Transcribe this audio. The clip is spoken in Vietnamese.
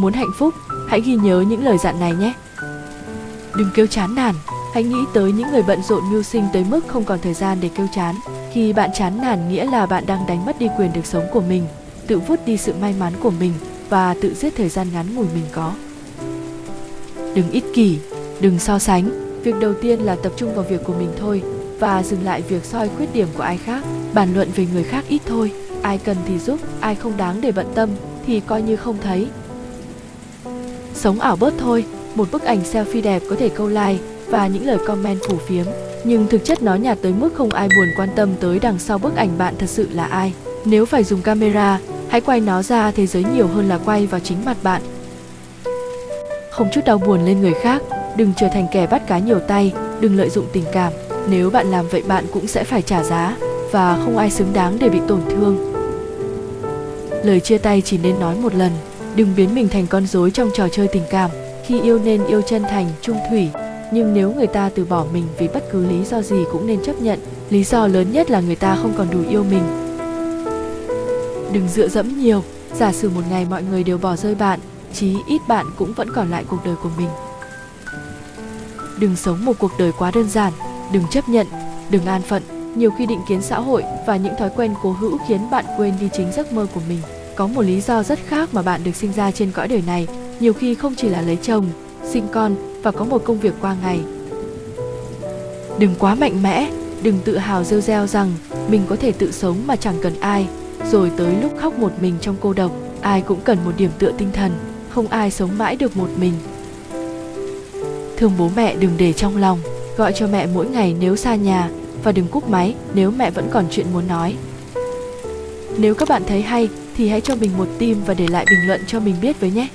Muốn hạnh phúc, hãy ghi nhớ những lời dặn này nhé. Đừng kêu chán nản, hãy nghĩ tới những người bận rộn mưu sinh tới mức không còn thời gian để kêu chán. Khi bạn chán nản nghĩa là bạn đang đánh mất đi quyền được sống của mình, tự vút đi sự may mắn của mình và tự giết thời gian ngắn ngủi mình có. Đừng ích kỷ, đừng so sánh. Việc đầu tiên là tập trung vào việc của mình thôi và dừng lại việc soi khuyết điểm của ai khác, bàn luận về người khác ít thôi. Ai cần thì giúp, ai không đáng để bận tâm thì coi như không thấy. Sống ảo bớt thôi, một bức ảnh selfie đẹp có thể câu like và những lời comment phủ phiếm, nhưng thực chất nó nhạt tới mức không ai buồn quan tâm tới đằng sau bức ảnh bạn thật sự là ai. Nếu phải dùng camera, hãy quay nó ra thế giới nhiều hơn là quay vào chính mặt bạn. Không chút đau buồn lên người khác, đừng trở thành kẻ bắt cá nhiều tay, đừng lợi dụng tình cảm. Nếu bạn làm vậy bạn cũng sẽ phải trả giá và không ai xứng đáng để bị tổn thương. Lời chia tay chỉ nên nói một lần, đừng biến mình thành con rối trong trò chơi tình cảm. Khi yêu nên yêu chân thành, trung thủy, nhưng nếu người ta từ bỏ mình vì bất cứ lý do gì cũng nên chấp nhận. Lý do lớn nhất là người ta không còn đủ yêu mình. Đừng dựa dẫm nhiều, giả sử một ngày mọi người đều bỏ rơi bạn, chí ít bạn cũng vẫn còn lại cuộc đời của mình. Đừng sống một cuộc đời quá đơn giản, đừng chấp nhận, đừng an phận. Nhiều khi định kiến xã hội và những thói quen cố hữu khiến bạn quên đi chính giấc mơ của mình. Có một lý do rất khác mà bạn được sinh ra trên cõi đời này, nhiều khi không chỉ là lấy chồng, sinh con và có một công việc qua ngày. Đừng quá mạnh mẽ, đừng tự hào rêu reo rằng mình có thể tự sống mà chẳng cần ai, rồi tới lúc khóc một mình trong cô độc, ai cũng cần một điểm tựa tinh thần, không ai sống mãi được một mình. Thương bố mẹ đừng để trong lòng, gọi cho mẹ mỗi ngày nếu xa nhà và đừng cúp máy nếu mẹ vẫn còn chuyện muốn nói. Nếu các bạn thấy hay thì hãy cho mình một tim và để lại bình luận cho mình biết với nhé.